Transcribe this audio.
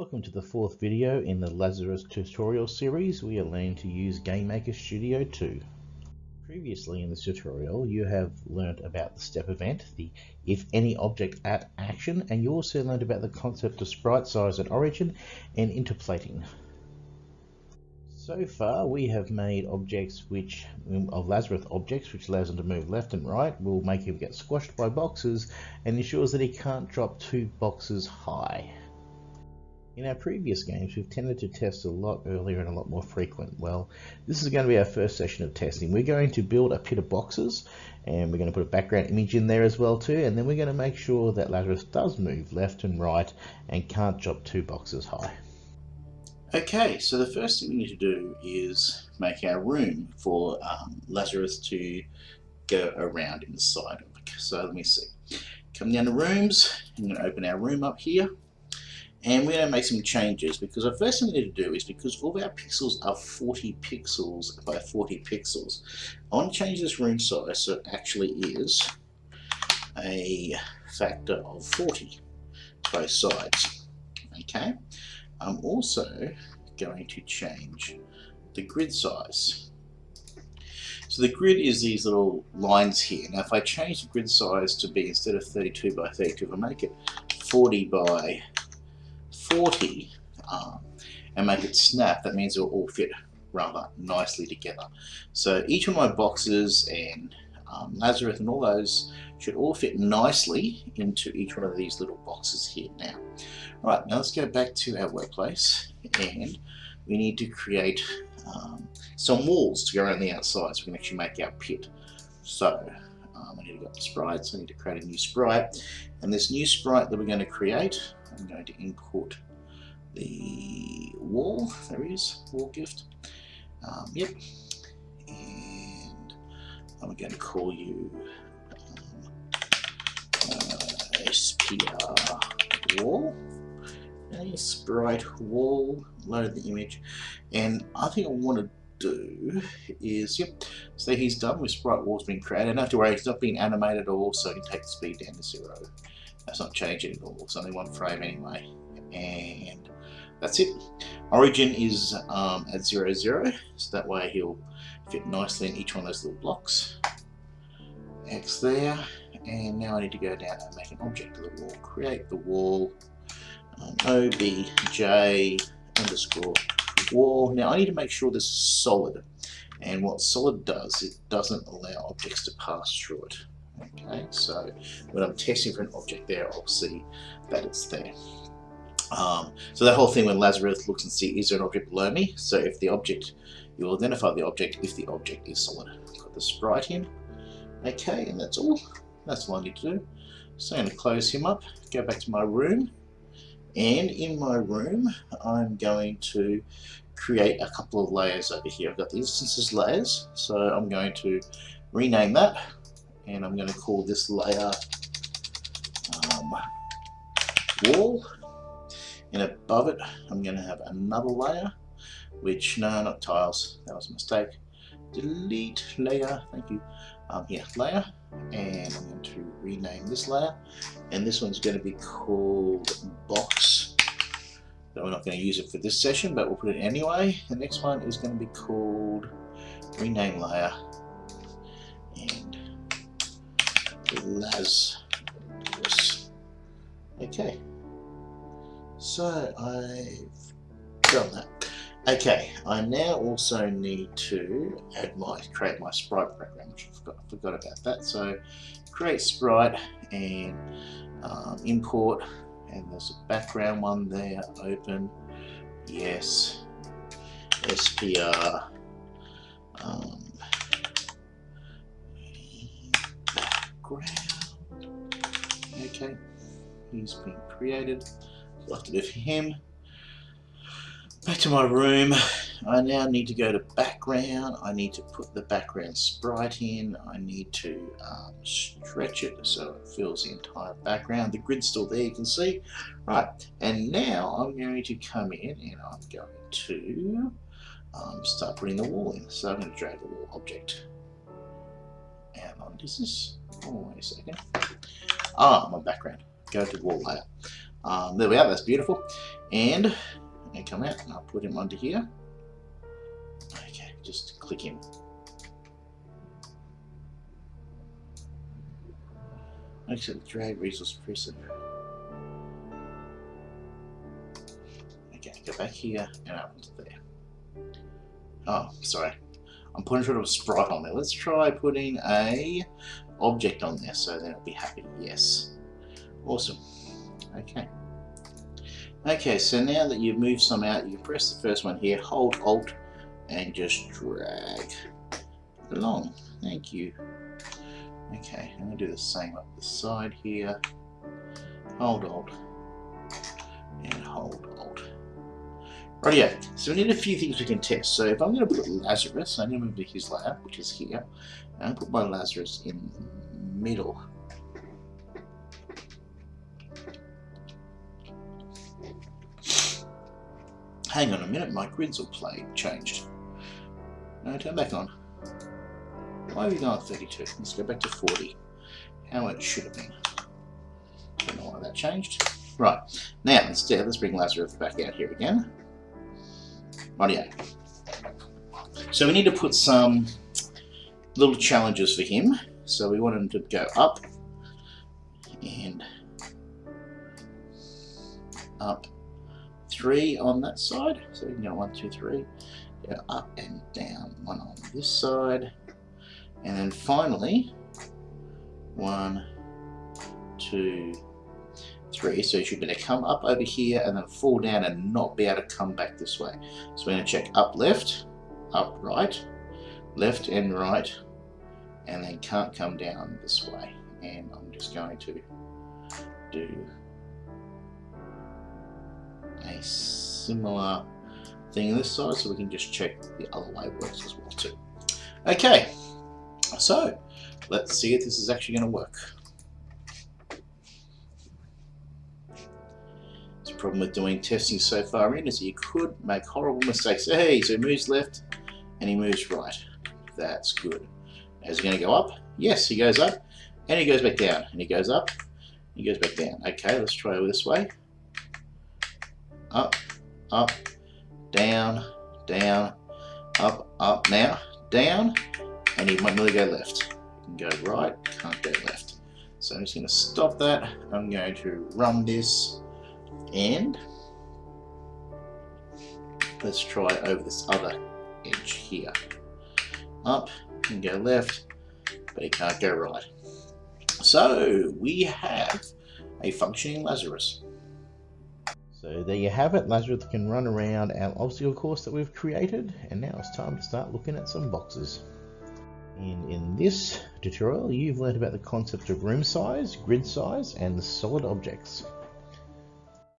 Welcome to the fourth video in the Lazarus tutorial series. We are learning to use GameMaker Studio 2. Previously in this tutorial you have learned about the step event, the if any object at action, and you also learned about the concept of sprite size and origin and interpolating. So far we have made objects which of Lazarus objects which allows him to move left and right, will make him get squashed by boxes and ensures that he can't drop two boxes high. In our previous games, we've tended to test a lot earlier and a lot more frequent. Well, this is going to be our first session of testing. We're going to build a pit of boxes and we're going to put a background image in there as well too and then we're going to make sure that Lazarus does move left and right and can't drop two boxes high. Okay, so the first thing we need to do is make our room for um, Lazarus to go around inside. So let me see. Come down to rooms, I'm going to open our room up here and we're going to make some changes because the first thing we need to do is because all of our pixels are 40 pixels by 40 pixels I want to change this room size so it actually is a factor of 40 both sides okay? I'm also going to change the grid size. So the grid is these little lines here. Now if I change the grid size to be instead of 32 by 32 if I make it 40 by 40 um, and make it snap, that means it will all fit rather nicely together. So each of my boxes and um, Lazarus and all those should all fit nicely into each one of these little boxes here now. Right, now let's go back to our workplace and we need to create um, some walls to go around the outside so we can actually make our pit. So um, I need to go to sprites, I need to create a new sprite and this new sprite that we're going to create I'm going to import the wall. There is wall gift. Um, yep. And I'm going to call you um, uh, SPR wall. A sprite wall. Load the image. And I think I want to do is, yep, so he's done with sprite walls being created. Don't have to worry, it's not being animated at all, so I can take the speed down to zero. That's not changing at all. It's only one frame anyway. And that's it. Origin is um, at 0, 0, so that way he'll fit nicely in each one of those little blocks. X there, and now I need to go down and make an object of the wall. Create the wall, um, obj underscore wall. Now I need to make sure this is solid, and what solid does, it doesn't allow objects to pass through it. Okay, so when I'm testing for an object there, I'll see that it's there. Um, so that whole thing when Lazarus looks and see is there an object below me? So if the object, you will identify the object if the object is solid. Put the sprite in. Okay, and that's all. That's all I need to do. So I'm going to close him up, go back to my room, and in my room I'm going to create a couple of layers over here. I've got the instances layers, so I'm going to rename that and I'm going to call this layer um, wall and above it I'm going to have another layer which no not tiles. That was a mistake. Delete layer thank you. Um, yeah layer. And I'm going to rename this layer. And this one's going to be called box. But we're not going to use it for this session but we'll put it anyway. The next one is going to be called rename layer Lazarus. Okay. So I've done that. Okay, I now also need to add my create my sprite background, which I forgot, forgot about that. So create sprite and um, import, and there's a background one there. Open, yes, SPR. Um, ground. Okay, he's been created. So I have to do for him. Back to my room. I now need to go to background. I need to put the background sprite in. I need to um, stretch it so it fills the entire background. The grid's still there, you can see. Right, and now I'm going to come in and I'm going to um, start putting the wall in. So I'm going to drag the wall object And on. This is Oh, wait a second. Ah, my background. Go to the wall layer. Um, there we are, that's beautiful. And I come out and I'll put him under here. Okay, just click him. Actually, drag resource person. Okay, go back here and up to there. Oh, sorry. I'm putting sort of a sprite on there. Let's try putting a object on there so then it'll be happy. Yes. Awesome. Okay. Okay, so now that you've moved some out, you press the first one here, hold Alt, and just drag along. Thank you. Okay, I'm going to do the same up the side here. Hold Alt, and hold Alt. yeah, so we need a few things we can test. So if I'm going to put Lazarus, I'm going to move to his lab, which is here, and put my Lazarus in the middle. Hang on a minute, my grids all played, changed. No, turn back on. Why are we going 32? Let's go back to 40. How it should have been. Don't know why that changed. Right, now instead, let's bring Lazarus back out here again. Rightio. So we need to put some little challenges for him. So we want him to go up and up three on that side. So we can go one, two, three. Go up and down. One on this side. And then finally, one, two, three. So you should be able to come up over here and then fall down and not be able to come back this way. So we're going to check up left, up right, left and right, and then can't come down this way. And I'm just going to do a similar thing this side so we can just check the other way works as well too. Okay, so let's see if this is actually going to work. The problem with doing testing so far in is you could make horrible mistakes. Hey, so he moves left and he moves right. That's good. Is he going to go up? Yes, he goes up and he goes back down and he goes up he goes back down. Okay, let's try this way up, up, down, down, up, up now, down, and he might really go left. Go right, can't go left. So I'm just going to stop that. I'm going to run this and let's try over this other edge here. Up and go left, but it can't go right. So we have a functioning Lazarus. So there you have it, Lazarus can run around our obstacle course that we've created, and now it's time to start looking at some boxes. And in this tutorial, you've learned about the concept of room size, grid size, and solid objects.